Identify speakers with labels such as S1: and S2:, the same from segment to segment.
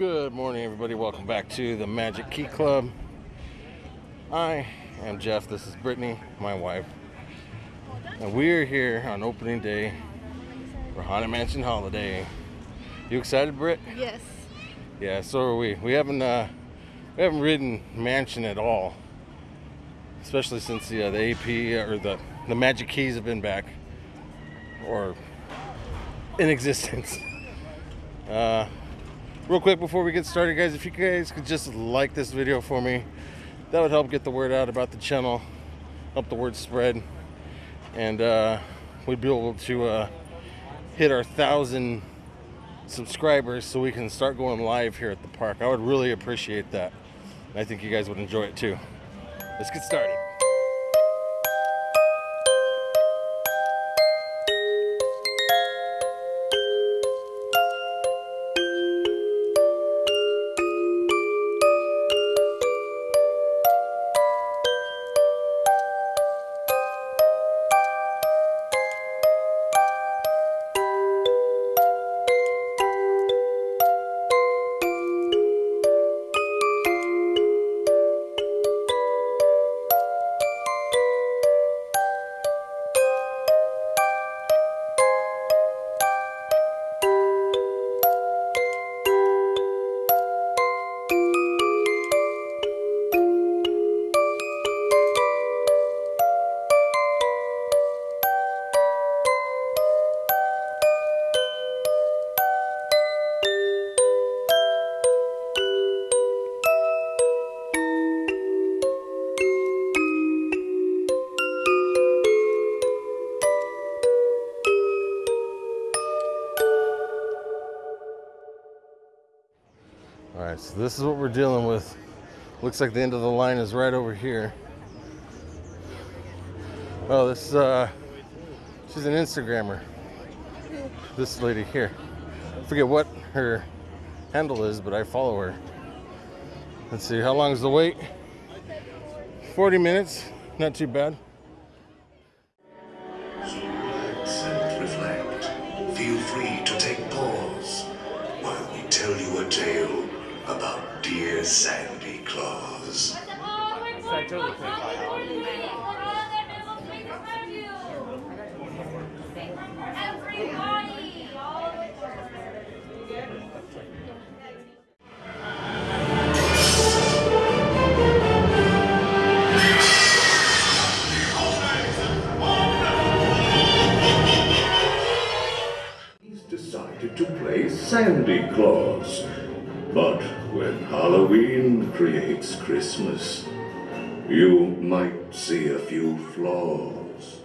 S1: Good morning, everybody. Welcome back to the Magic Key Club. I am Jeff. This is Brittany, my wife. And we're here on opening day for Haunted Mansion Holiday. You excited, Britt?
S2: Yes.
S1: Yeah, so are we. We haven't uh, we haven't ridden Mansion at all, especially since the uh, the AP or the the Magic Keys have been back or in existence. Uh, real quick before we get started, guys, if you guys could just like this video for me, that would help get the word out about the channel, help the word spread, and uh, we'd be able to uh, hit our thousand subscribers so we can start going live here at the park. I would really appreciate that. I think you guys would enjoy it too. Let's get started. This is what we're dealing with. Looks like the end of the line is right over here. Oh, this uh, she's an Instagrammer. This lady here. I forget what her handle is, but I follow her. Let's see, how long is the wait? 40 minutes, not too bad.
S3: Creates Christmas, you might see a few flaws.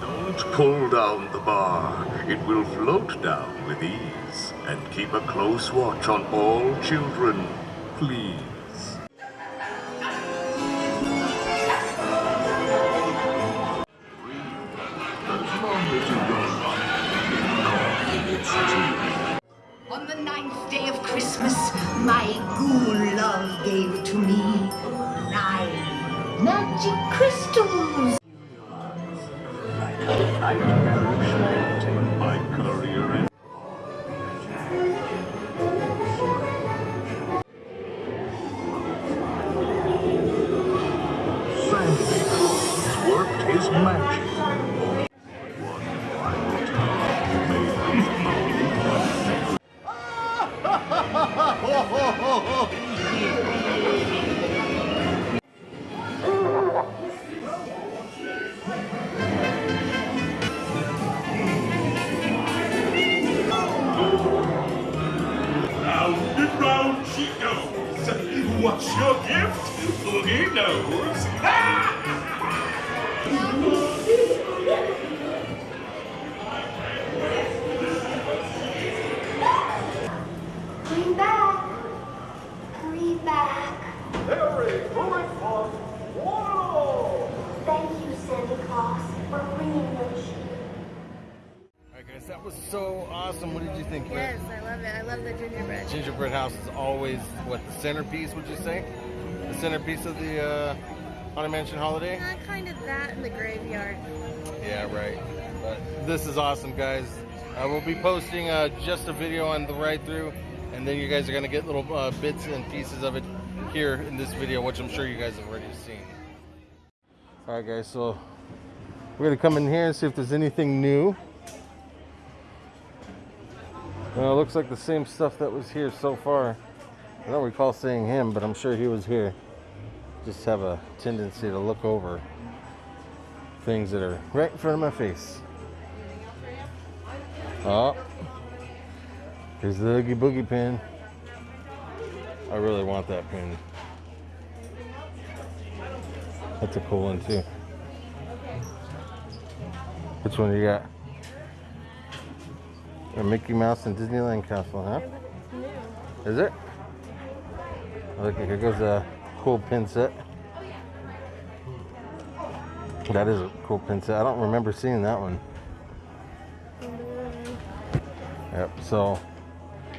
S3: Don't pull down the bar. It will float down with ease. And keep a close watch on all children, please. Worked his
S2: gingerbread.
S1: House is always what the centerpiece. Would you say? The centerpiece of the uh, Haunted Mansion Holiday?
S2: Uh, kind of that in the graveyard.
S1: Yeah, right. But this is awesome, guys. I will be posting uh, just a video on the ride through, and then you guys are gonna get little uh, bits and pieces of it here in this video, which I'm sure you guys have already seen. All right, guys. So we're gonna come in here and see if there's anything new. Well, it looks like the same stuff that was here so far. I don't recall seeing him, but I'm sure he was here. Just have a tendency to look over things that are right in front of my face. Oh, here's the Oogie Boogie pin. I really want that pin. That's a cool one too. Which one you got? A Mickey Mouse and Disneyland Castle, huh? Is it? Look, here goes a cool pin set. That is a cool pin set. I don't remember seeing that one. Yep, so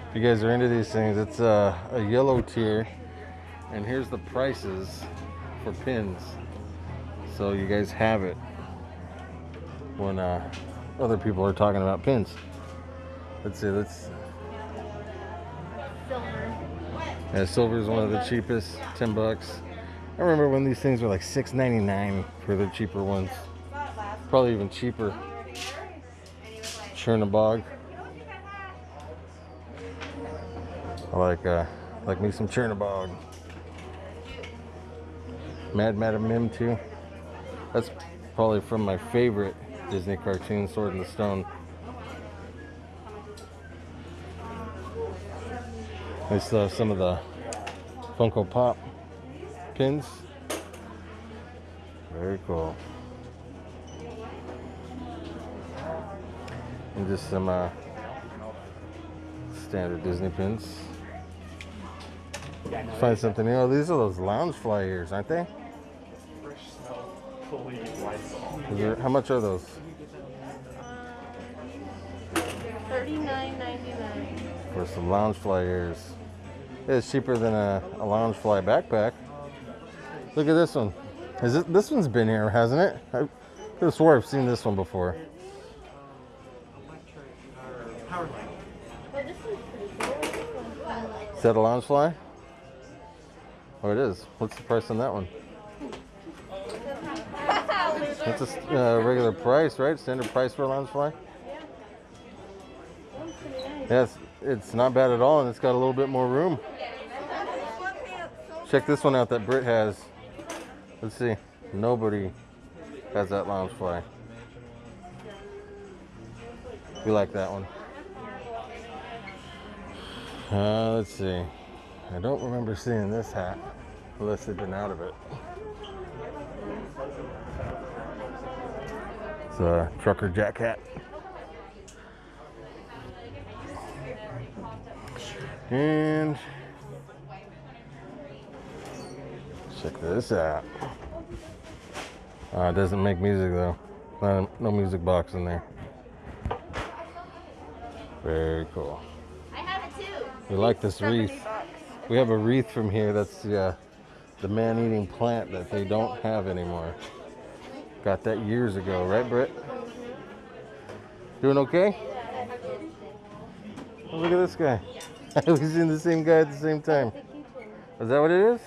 S1: if you guys are into these things, it's a, a yellow tier. And here's the prices for pins. So you guys have it when uh, other people are talking about pins. Let's see, let's.
S2: Silver.
S1: Yeah, silver is one of the cheapest, 10 bucks. I remember when these things were like $6.99 for the cheaper ones. Probably even cheaper. Chernabog. I like uh, like me some Chernabog. Mad Madam Mim too. That's probably from my favorite Disney cartoon, Sword in the Stone. I have some of the Funko Pop pins. Very cool. And just some uh, standard Disney pins. Find something new. Oh, these are those Loungefly ears, aren't they? There, how much are those?
S2: Thirty-nine ninety-nine.
S1: For some Loungefly ears. It's cheaper than a, a Loungefly backpack. Look at this one. Is it this one's been here, hasn't it? I could have swore I've seen this one before.
S2: This one's pretty cool. This one's kind of like
S1: Is that a Loungefly? Oh, it is. What's the price on that one? That's a uh, regular price, right? Standard price for a Loungefly? Yes, it's not bad at all, and it's got a little bit more room. Check this one out that Brit has. Let's see. Nobody has that Loungefly. We like that one. Uh, let's see. I don't remember seeing this hat unless they've been out of it. It's a trucker jack hat. And check this out. Uh, it doesn't make music though. No, no music box in there. Very cool.
S2: I have it too.
S1: We like this wreath. We have a wreath from here that's the, uh, the man-eating plant that they don't have anymore. Got that years ago, right, Britt? Doing okay? Look at this guy. We've seen the same guy at the same time. Is that what it is?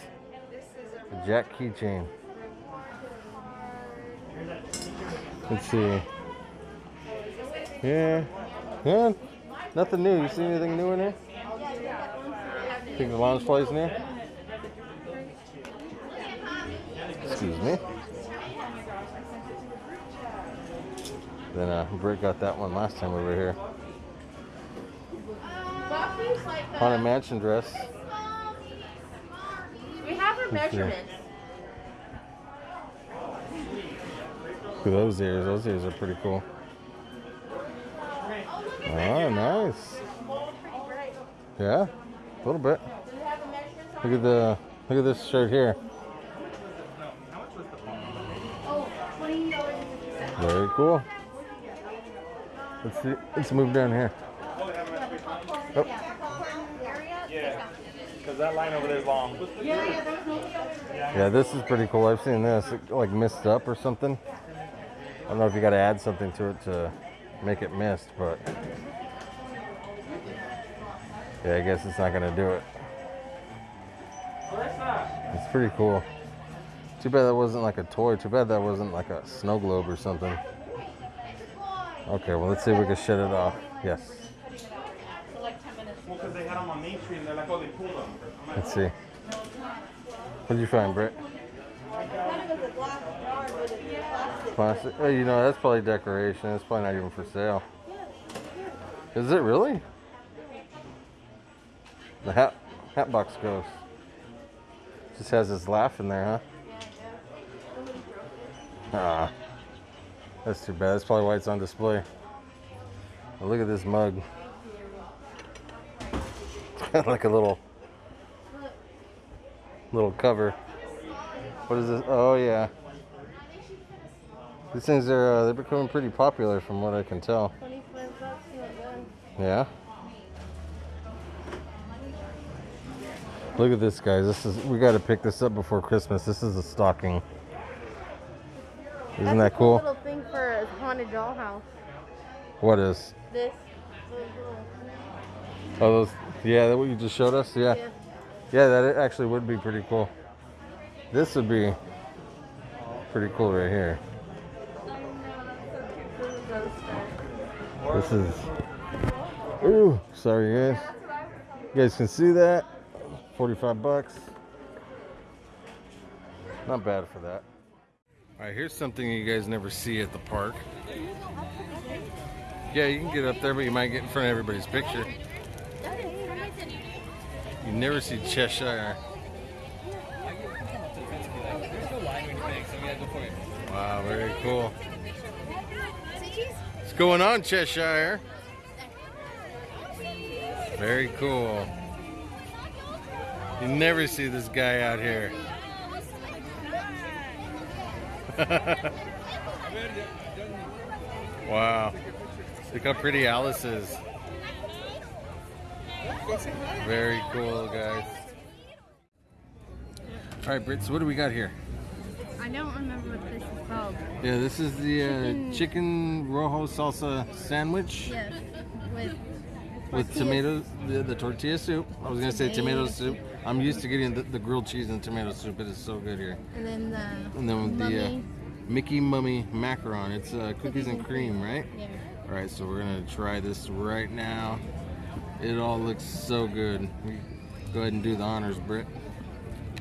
S1: A Jack keychain. Let's see. Yeah. Yeah. Nothing new. You see anything new in here? Think the Loungeflies in here? Excuse me. Then uh, Britt got that one last time over here. Haunted Mansion dress.
S2: We have our measurements.
S1: Look at those ears. Those ears are pretty cool. Oh, nice. Yeah, a little bit. Look at the look at this shirt here. Very cool. Let's see. Let's move down here. Oh,
S4: Because that line over there is long.
S1: Yeah, this is pretty cool. I've seen this it, like mist up or something. I don't know if you got to add something to it to make it mist, but yeah, I guess it's not gonna do it. It's pretty cool. Too bad that wasn't like a toy. Too bad that wasn't like a snow globe or something. Okay, well let's see if we can shut it off. Yes.
S4: Well, because they had them on
S1: Let's see. What did you find, Britt? Plastic? Oh, you know, that's probably decoration. It's probably not even for sale. Is it really? The hat hat box Ghost. Just has his laugh in there, huh? Ah. That's too bad. That's probably why it's on display. Oh, look at this mug. like a little little cover. What is this? Oh yeah. These things are uh, they're becoming pretty popular from what I can tell.
S2: 25 bucks, not one.
S1: Yeah. Look at this, guys. This is we got to pick this up before Christmas. This is a stocking. Isn't
S2: That's
S1: that
S2: cool little thing for a haunted dollhouse.
S1: What is?
S2: This. little-
S1: Oh, those. Yeah, that what you just showed us. Yeah.
S2: Yeah.
S1: Yeah, that actually would be pretty cool. This would be pretty cool right here.
S2: This is those.
S1: This is. Ooh, sorry guys. You guys can see that. 45 bucks. Not bad for that. All right, here's something you guys never see at the park. Yeah, you can get up there, but you might get in front of everybody's picture. Never see Cheshire. Wow, very cool. What's going on, Cheshire? Very cool. You never see this guy out here. wow. Look how pretty Alice is. Very cool, guys. All right, Britt, so what do we got here?
S2: I don't remember what this is called.
S1: Yeah, this is the uh,
S2: Chicken-
S1: chicken rojo salsa sandwich
S2: Yes. With
S1: with tomatoes, the, the tortilla soup. I was gonna say tomato soup. I'm used to getting the, the grilled cheese and tomato soup. It is so good here.
S2: And then the
S1: And then with the uh. Mickey Mummy macaron. It's uh, cookies and cream, right?
S2: Yeah.
S1: All right, so we're gonna try this right now. It all looks so good. Go ahead and do the honors, Britt.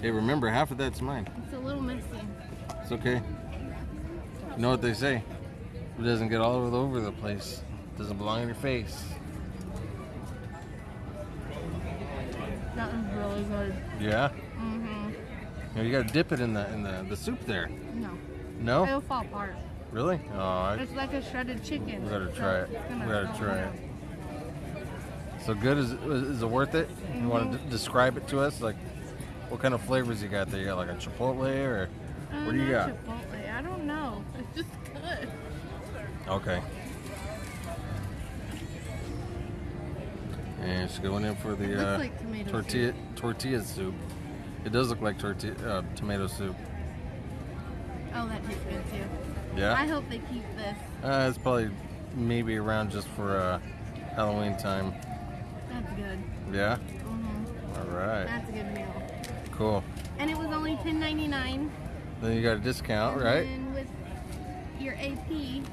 S1: Hey, remember half of that's mine.
S2: It's a little messy.
S1: It's okay. You know what they say? It doesn't get all over the place. It doesn't belong in your face.
S2: That was really good.
S1: Yeah.
S2: Mm-hmm.
S1: You, know, you gotta dip it in the in the, the soup there.
S2: No.
S1: No?
S2: It'll fall apart.
S1: Really? Oh, I,
S2: It's like a shredded chicken.
S1: we gotta
S2: so
S1: try it. We gotta try it. So good? Is is it worth it? You want to d- describe it to us? Like, what kind of flavors you got there? You got like a chipotle or.
S2: Uh,
S1: what do you
S2: not
S1: got?
S2: Chipotle. I don't know. It's just good.
S1: Okay. And she's going in for the
S2: Looks
S1: uh,
S2: like tomato
S1: tortilla tortilla soup. It does look like tortilla uh, tomato soup.
S2: Oh, that tastes good too. Yeah. I
S1: Yeah.
S2: hope they keep this.
S1: Uh, it's probably maybe around just for uh, Halloween time.
S2: That's good.
S1: Yeah.
S2: hmm
S1: All right.
S2: That's a good meal.
S1: Cool.
S2: And it was only ten ninety nine.
S1: Then you got a discount, right?
S2: And with your AP,
S1: Well,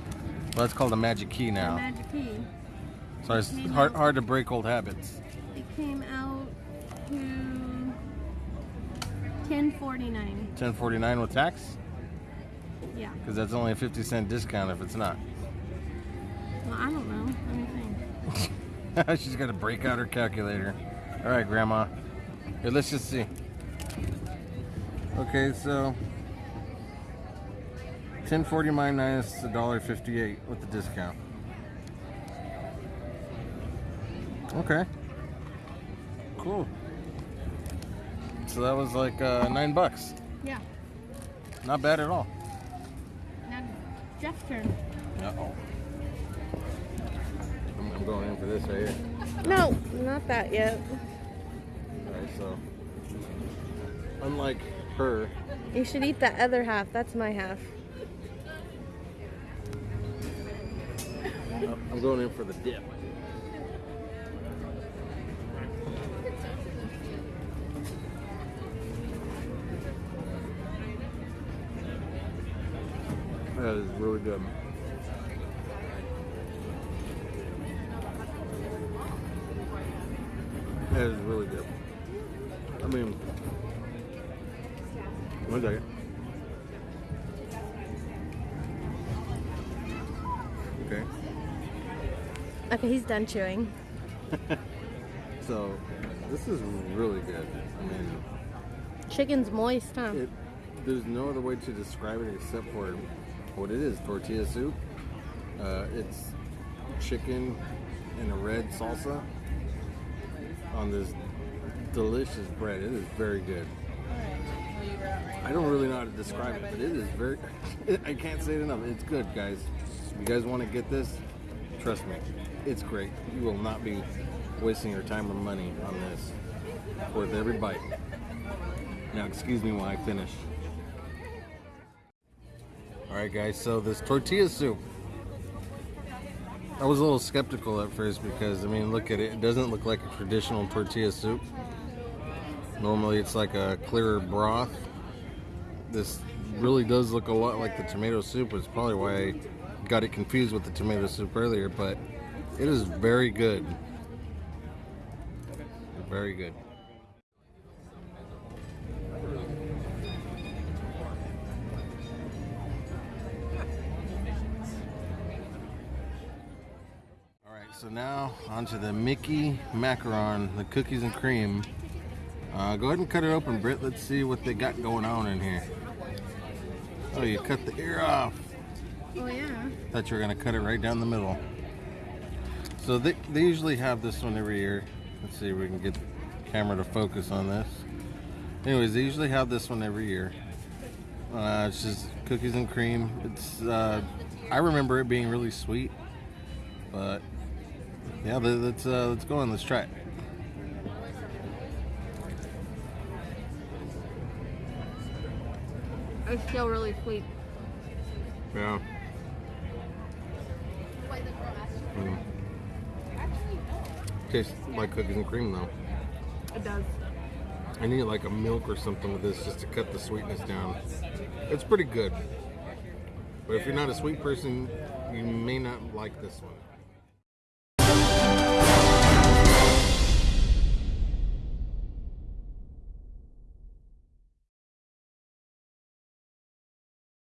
S1: that's called a magic key now.
S2: magic key,
S1: So it's hard hard to break old habits.
S2: it came out to ten forty nine.
S1: 10.49 with tax,
S2: Yeah.
S1: because that's only a 50 cent discount if it's not.
S2: Well, I don't know. Let me think.
S1: She's got to break out her calculator. All right, Grandma. Here, let's just see. Okay, so 1040 minus $1.58 with the discount. Okay. Cool. So that was like uh, nine bucks.
S2: Yeah.
S1: Not bad at all.
S2: Now Jeff's turn.
S1: Uh-oh. Going in for this right here.
S2: No, not that yet.
S1: Alright, so unlike her.
S2: You should eat that other half. That's my half.
S1: I'm going in for the dip. That is really good. Is really good. I mean, one second. Okay.
S2: Okay, he's done chewing.
S1: So, this is really good. I mean,
S2: Chicken's moist, huh?
S1: it, there's no other way to describe it except for what it is tortilla soup. Uh, it's chicken in a red salsa on this delicious bread. It is very good. I don't really know how to describe it, but it is very. I can't say it enough. It's good, guys. If you guys want to get this, trust me, it's great. You will not be wasting your time or money on this. Worth every bite. Now, excuse me while I finish. Alright, guys, so this tortilla soup. I was a little skeptical at first because, I mean, look at it. It doesn't look like a traditional tortilla soup. Normally, it's like a clearer broth. This really does look a lot like the tomato soup. It's probably why I got it confused with the tomato soup earlier, but it is very good. Very good. So now onto the Mickey macaron, the cookies and cream. Uh, go ahead and cut it open, Britt. Let's see what they got going on in here. Oh, you cut the ear off.
S2: Oh, yeah.
S1: Thought you were gonna cut it right down the middle. So they, they usually have this one every year. Let's see if we can get the camera to focus on this. Anyways, they usually have this one every year. Uh, it's just cookies and cream. It's uh, I remember it being really sweet, but yeah, let- let's uh, let's go on. Let's try it.
S2: It's still really sweet.
S1: Yeah. Mm. Tastes like cookies and cream though.
S2: It does.
S1: I need like a milk or something with this just to cut the sweetness down. It's pretty good. But if you're not a sweet person, you may not like this one.